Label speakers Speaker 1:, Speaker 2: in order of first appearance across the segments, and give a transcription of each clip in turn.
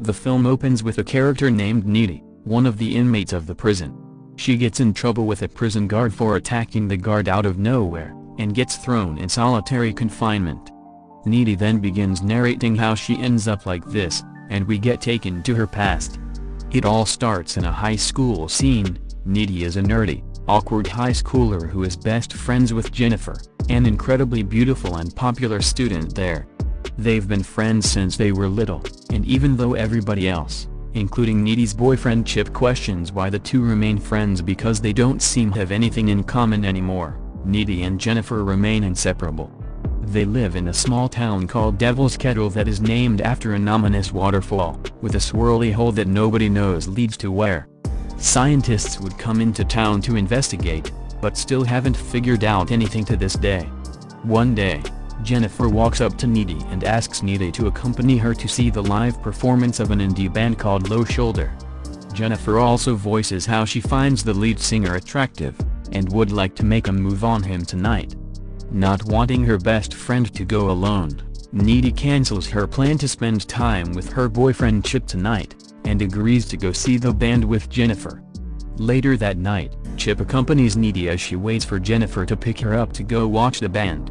Speaker 1: The film opens with a character named Needy, one of the inmates of the prison. She gets in trouble with a prison guard for attacking the guard out of nowhere, and gets thrown in solitary confinement. Needy then begins narrating how she ends up like this, and we get taken to her past. It all starts in a high school scene, Needy is a nerdy, awkward high schooler who is best friends with Jennifer, an incredibly beautiful and popular student there. They've been friends since they were little, and even though everybody else, including Needy's boyfriend Chip questions why the two remain friends because they don't seem have anything in common anymore, Needy and Jennifer remain inseparable. They live in a small town called Devil's Kettle that is named after an ominous waterfall, with a swirly hole that nobody knows leads to where. Scientists would come into town to investigate, but still haven't figured out anything to this day. One day, Jennifer walks up to Needy and asks Needy to accompany her to see the live performance of an indie band called Low Shoulder. Jennifer also voices how she finds the lead singer attractive, and would like to make a move on him tonight. Not wanting her best friend to go alone, Needy cancels her plan to spend time with her boyfriend Chip tonight, and agrees to go see the band with Jennifer. Later that night, Chip accompanies Needy as she waits for Jennifer to pick her up to go watch the band.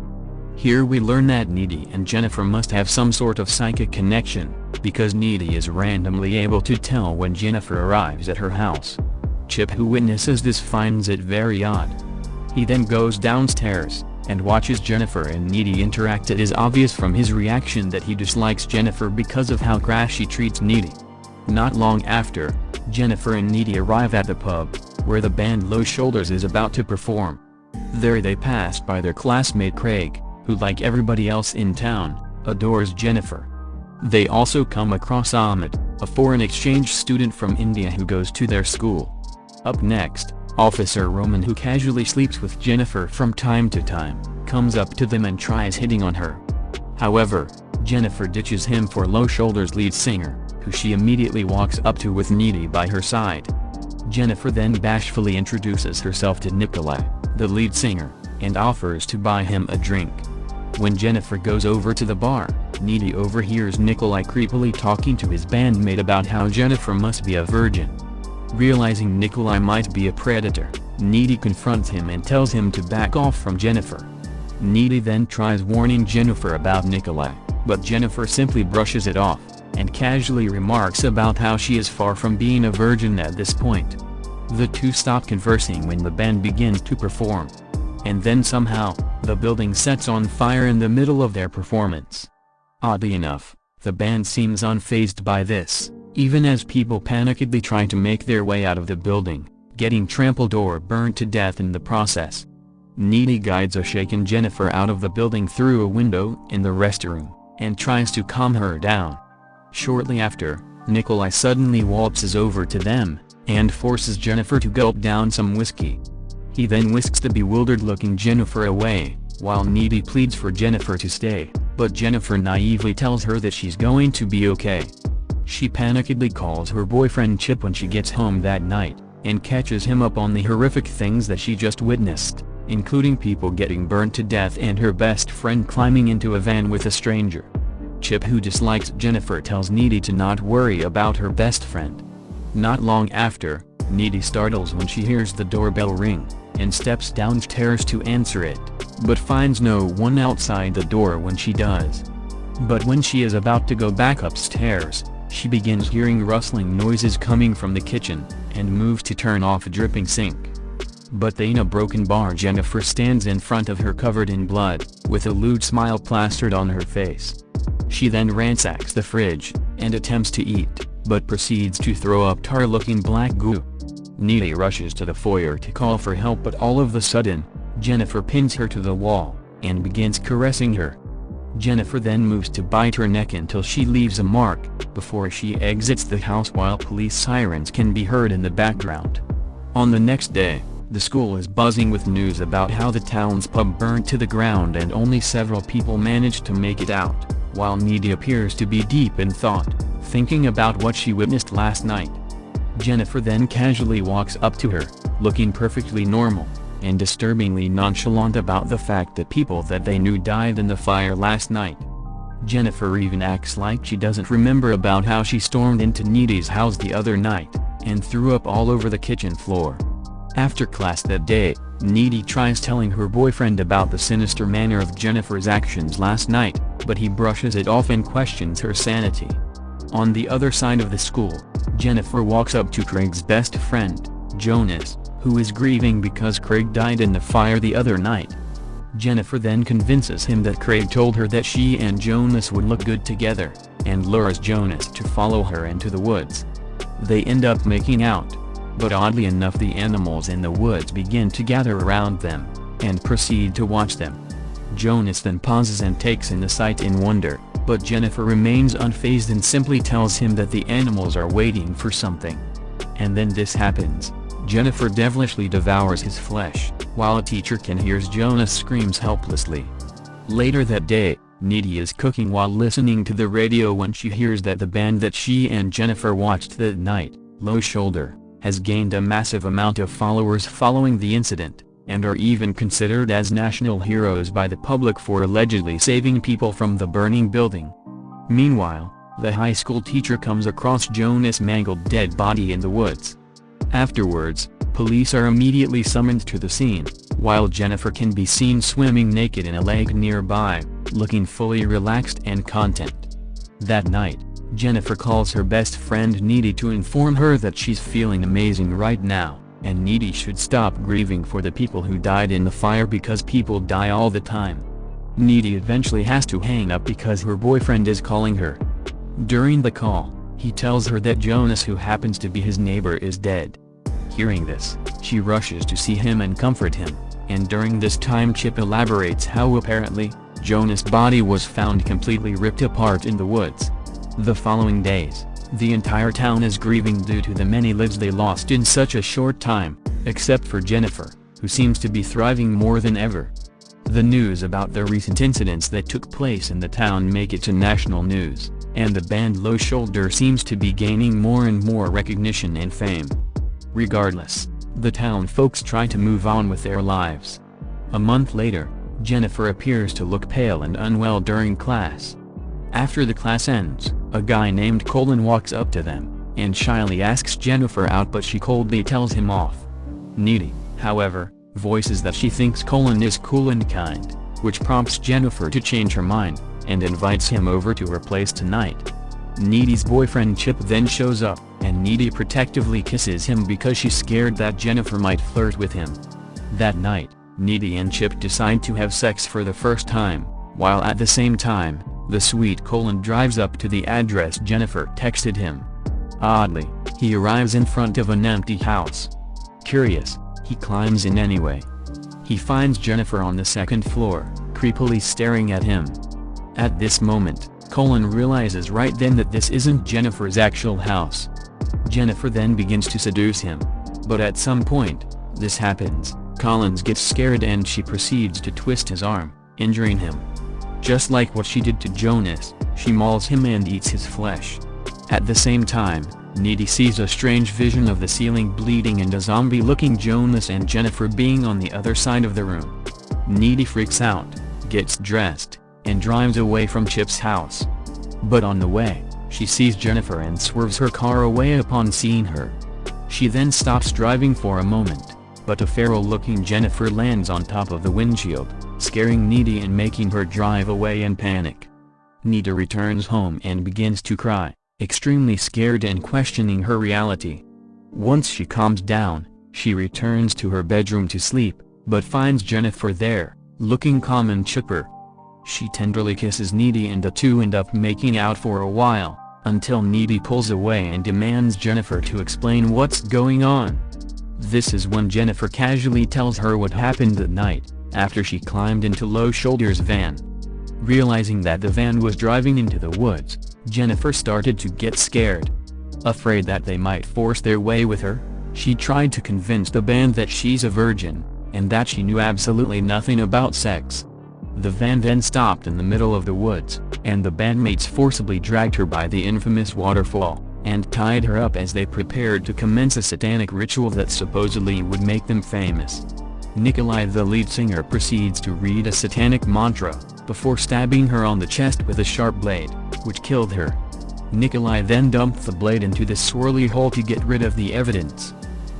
Speaker 1: Here we learn that Needy and Jennifer must have some sort of psychic connection, because Needy is randomly able to tell when Jennifer arrives at her house. Chip who witnesses this finds it very odd. He then goes downstairs, and watches Jennifer and Needy interact it is obvious from his reaction that he dislikes Jennifer because of how crass she treats Needy. Not long after, Jennifer and Needy arrive at the pub, where the band Low Shoulders is about to perform. There they pass by their classmate Craig, who like everybody else in town, adores Jennifer. They also come across Ahmed, a foreign exchange student from India who goes to their school. Up next, Officer Roman who casually sleeps with Jennifer from time to time, comes up to them and tries hitting on her. However, Jennifer ditches him for Low Shoulders lead singer, who she immediately walks up to with Needy by her side. Jennifer then bashfully introduces herself to Nikolai, the lead singer, and offers to buy him a drink. When Jennifer goes over to the bar, Needy overhears Nikolai creepily talking to his bandmate about how Jennifer must be a virgin. Realizing Nikolai might be a predator, Needy confronts him and tells him to back off from Jennifer. Needy then tries warning Jennifer about Nikolai, but Jennifer simply brushes it off, and casually remarks about how she is far from being a virgin at this point. The two stop conversing when the band begins to perform. And then somehow, the building sets on fire in the middle of their performance. Oddly enough, the band seems unfazed by this even as people panickedly try to make their way out of the building, getting trampled or burned to death in the process. Needy guides a shaken Jennifer out of the building through a window in the restroom, and tries to calm her down. Shortly after, Nikolai suddenly waltzes over to them, and forces Jennifer to gulp down some whiskey. He then whisks the bewildered-looking Jennifer away, while Needy pleads for Jennifer to stay, but Jennifer naively tells her that she's going to be okay. She panikedly calls her boyfriend Chip when she gets home that night, and catches him up on the horrific things that she just witnessed, including people getting burned to death and her best friend climbing into a van with a stranger. Chip who dislikes Jennifer tells Needy to not worry about her best friend. Not long after, Needy startles when she hears the doorbell ring, and steps downstairs to answer it, but finds no one outside the door when she does. But when she is about to go back upstairs, she begins hearing rustling noises coming from the kitchen, and moves to turn off a dripping sink. But in a broken bar Jennifer stands in front of her covered in blood, with a lewd smile plastered on her face. She then ransacks the fridge, and attempts to eat, but proceeds to throw up tar-looking black goo. Needy rushes to the foyer to call for help but all of a sudden, Jennifer pins her to the wall, and begins caressing her. Jennifer then moves to bite her neck until she leaves a mark, before she exits the house while police sirens can be heard in the background. On the next day, the school is buzzing with news about how the town's pub burned to the ground and only several people managed to make it out, while Needy appears to be deep in thought, thinking about what she witnessed last night. Jennifer then casually walks up to her, looking perfectly normal and disturbingly nonchalant about the fact that people that they knew died in the fire last night. Jennifer even acts like she doesn't remember about how she stormed into Needy's house the other night, and threw up all over the kitchen floor. After class that day, Needy tries telling her boyfriend about the sinister manner of Jennifer's actions last night, but he brushes it off and questions her sanity. On the other side of the school, Jennifer walks up to Craig's best friend, Jonas, who is grieving because Craig died in the fire the other night. Jennifer then convinces him that Craig told her that she and Jonas would look good together, and lures Jonas to follow her into the woods. They end up making out, but oddly enough the animals in the woods begin to gather around them, and proceed to watch them. Jonas then pauses and takes in the sight in wonder, but Jennifer remains unfazed and simply tells him that the animals are waiting for something. And then this happens, Jennifer devilishly devours his flesh, while a teacher can hear Jonas screams helplessly. Later that day, Needy is cooking while listening to the radio when she hears that the band that she and Jennifer watched that night, Low Shoulder, has gained a massive amount of followers following the incident, and are even considered as national heroes by the public for allegedly saving people from the burning building. Meanwhile, the high school teacher comes across Jonas' mangled dead body in the woods. Afterwards, police are immediately summoned to the scene, while Jennifer can be seen swimming naked in a lake nearby, looking fully relaxed and content. That night, Jennifer calls her best friend Needy to inform her that she's feeling amazing right now, and Needy should stop grieving for the people who died in the fire because people die all the time. Needy eventually has to hang up because her boyfriend is calling her. During the call, he tells her that Jonas who happens to be his neighbor is dead. Hearing this, she rushes to see him and comfort him, and during this time Chip elaborates how apparently, Jonas' body was found completely ripped apart in the woods. The following days, the entire town is grieving due to the many lives they lost in such a short time, except for Jennifer, who seems to be thriving more than ever. The news about the recent incidents that took place in the town make it to national news, and the band Low Shoulder seems to be gaining more and more recognition and fame. Regardless, the town folks try to move on with their lives. A month later, Jennifer appears to look pale and unwell during class. After the class ends, a guy named Colin walks up to them, and shyly asks Jennifer out but she coldly tells him off. Needy, however, voices that she thinks Colin is cool and kind, which prompts Jennifer to change her mind, and invites him over to her place tonight. Needy's boyfriend Chip then shows up, and Needy protectively kisses him because she's scared that Jennifer might flirt with him. That night, Needy and Chip decide to have sex for the first time, while at the same time, the sweet Colin drives up to the address Jennifer texted him. Oddly, he arrives in front of an empty house. Curious, he climbs in anyway. He finds Jennifer on the second floor, creepily staring at him. At this moment, Colin realizes right then that this isn't Jennifer's actual house. Jennifer then begins to seduce him. But at some point, this happens, Collins gets scared and she proceeds to twist his arm, injuring him. Just like what she did to Jonas, she mauls him and eats his flesh. At the same time, Needy sees a strange vision of the ceiling bleeding and a zombie-looking Jonas and Jennifer being on the other side of the room. Needy freaks out, gets dressed, and drives away from Chip's house. But on the way, she sees Jennifer and swerves her car away upon seeing her. She then stops driving for a moment, but a feral-looking Jennifer lands on top of the windshield, scaring Needy and making her drive away in panic. Needy returns home and begins to cry, extremely scared and questioning her reality. Once she calms down, she returns to her bedroom to sleep, but finds Jennifer there, looking calm and chipper. She tenderly kisses Needy and the two end up making out for a while, until Needy pulls away and demands Jennifer to explain what's going on. This is when Jennifer casually tells her what happened that night, after she climbed into Low Shoulder's van. Realizing that the van was driving into the woods, Jennifer started to get scared. Afraid that they might force their way with her, she tried to convince the band that she's a virgin, and that she knew absolutely nothing about sex. The van then stopped in the middle of the woods, and the bandmates forcibly dragged her by the infamous waterfall, and tied her up as they prepared to commence a satanic ritual that supposedly would make them famous. Nikolai the lead singer proceeds to read a satanic mantra, before stabbing her on the chest with a sharp blade, which killed her. Nikolai then dumped the blade into the swirly hole to get rid of the evidence.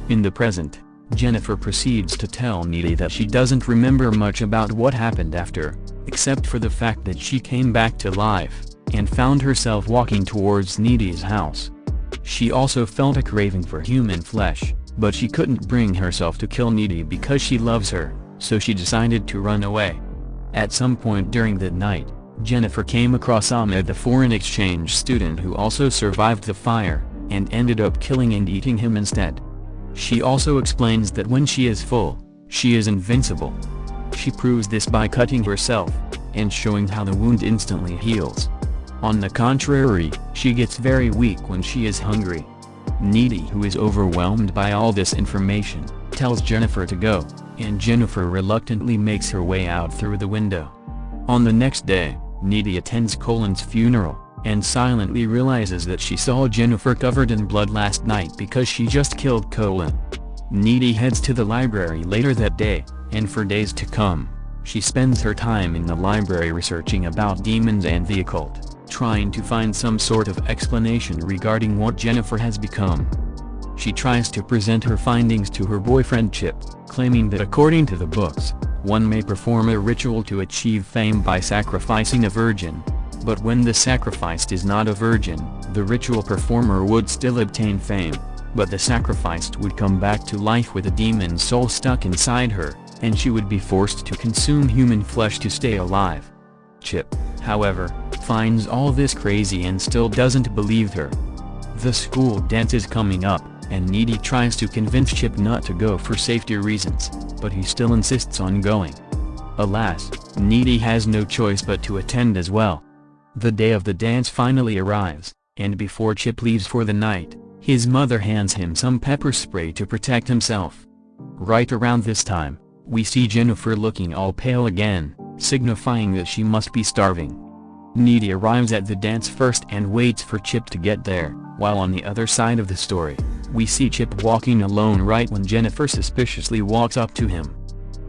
Speaker 1: In the present, Jennifer proceeds to tell Needy that she doesn't remember much about what happened after, except for the fact that she came back to life, and found herself walking towards Needy's house. She also felt a craving for human flesh, but she couldn't bring herself to kill Needy because she loves her, so she decided to run away. At some point during that night, Jennifer came across Ahmed the foreign exchange student who also survived the fire, and ended up killing and eating him instead. She also explains that when she is full, she is invincible. She proves this by cutting herself, and showing how the wound instantly heals. On the contrary, she gets very weak when she is hungry. Needy who is overwhelmed by all this information, tells Jennifer to go, and Jennifer reluctantly makes her way out through the window. On the next day, Needy attends Colin's funeral, and silently realizes that she saw Jennifer covered in blood last night because she just killed Colin. Needy heads to the library later that day, and for days to come, she spends her time in the library researching about demons and the occult, trying to find some sort of explanation regarding what Jennifer has become. She tries to present her findings to her boyfriend Chip, claiming that according to the books, one may perform a ritual to achieve fame by sacrificing a virgin, but when the sacrificed is not a virgin, the ritual performer would still obtain fame, but the sacrificed would come back to life with a demon soul stuck inside her, and she would be forced to consume human flesh to stay alive. Chip, however, finds all this crazy and still doesn't believe her. The school dance is coming up, and Needy tries to convince Chip not to go for safety reasons, but he still insists on going. Alas, Needy has no choice but to attend as well. The day of the dance finally arrives, and before Chip leaves for the night, his mother hands him some pepper spray to protect himself. Right around this time, we see Jennifer looking all pale again, signifying that she must be starving. Needy arrives at the dance first and waits for Chip to get there, while on the other side of the story, we see Chip walking alone right when Jennifer suspiciously walks up to him.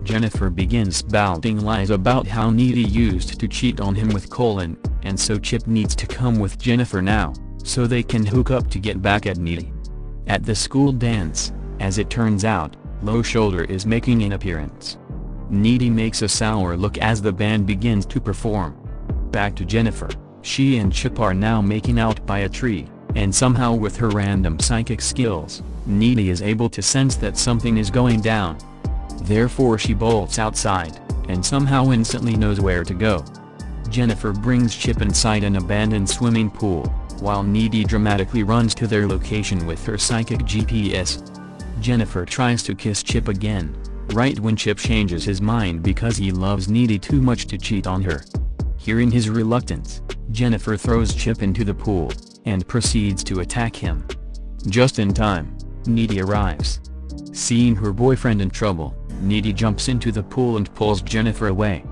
Speaker 1: Jennifer begins spouting lies about how Needy used to cheat on him with Colin, and so Chip needs to come with Jennifer now, so they can hook up to get back at Needy. At the school dance, as it turns out, Low Shoulder is making an appearance. Needy makes a sour look as the band begins to perform. Back to Jennifer, she and Chip are now making out by a tree, and somehow with her random psychic skills, Needy is able to sense that something is going down. Therefore she bolts outside, and somehow instantly knows where to go. Jennifer brings Chip inside an abandoned swimming pool, while Needy dramatically runs to their location with her psychic GPS. Jennifer tries to kiss Chip again, right when Chip changes his mind because he loves Needy too much to cheat on her. Hearing his reluctance, Jennifer throws Chip into the pool, and proceeds to attack him. Just in time, Needy arrives. Seeing her boyfriend in trouble, Needy jumps into the pool and pulls Jennifer away.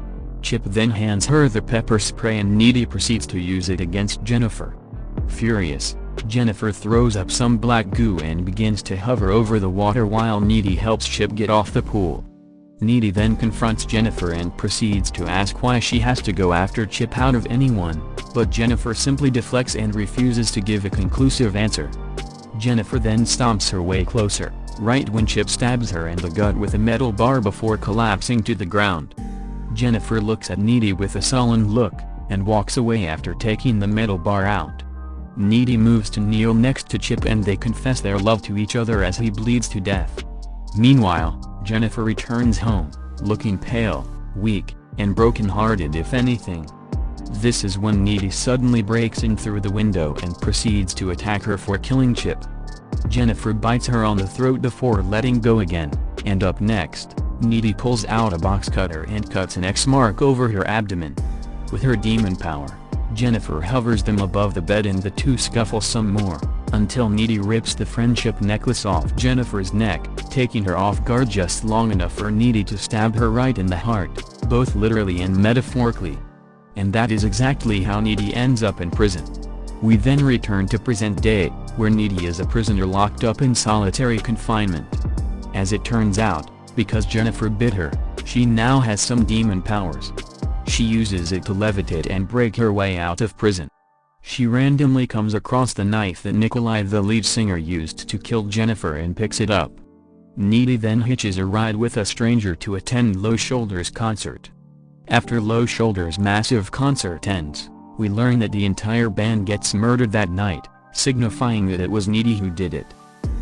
Speaker 1: Chip then hands her the pepper spray and Needy proceeds to use it against Jennifer. Furious, Jennifer throws up some black goo and begins to hover over the water while Needy helps Chip get off the pool. Needy then confronts Jennifer and proceeds to ask why she has to go after Chip out of anyone, but Jennifer simply deflects and refuses to give a conclusive answer. Jennifer then stomps her way closer, right when Chip stabs her in the gut with a metal bar before collapsing to the ground. Jennifer looks at Needy with a sullen look, and walks away after taking the metal bar out. Needy moves to kneel next to Chip and they confess their love to each other as he bleeds to death. Meanwhile, Jennifer returns home, looking pale, weak, and broken-hearted if anything. This is when Needy suddenly breaks in through the window and proceeds to attack her for killing Chip. Jennifer bites her on the throat before letting go again, and up next, Needy pulls out a box cutter and cuts an X mark over her abdomen. With her demon power, Jennifer hovers them above the bed and the two scuffle some more, until Needy rips the friendship necklace off Jennifer's neck, taking her off guard just long enough for Needy to stab her right in the heart, both literally and metaphorically. And that is exactly how Needy ends up in prison. We then return to present day, where Needy is a prisoner locked up in solitary confinement. As it turns out, Because Jennifer bit her, she now has some demon powers. She uses it to levitate and break her way out of prison. She randomly comes across the knife that Nikolai the lead singer used to kill Jennifer and picks it up. Needy then hitches a ride with a stranger to attend Low Shoulders' concert. After Low Shoulders' massive concert ends, we learn that the entire band gets murdered that night, signifying that it was Needy who did it.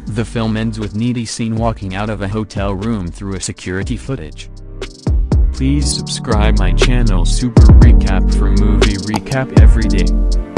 Speaker 1: The film ends with Needy seen walking out of a hotel room through a security footage. Please subscribe my channel Super Recap for movie recap every day.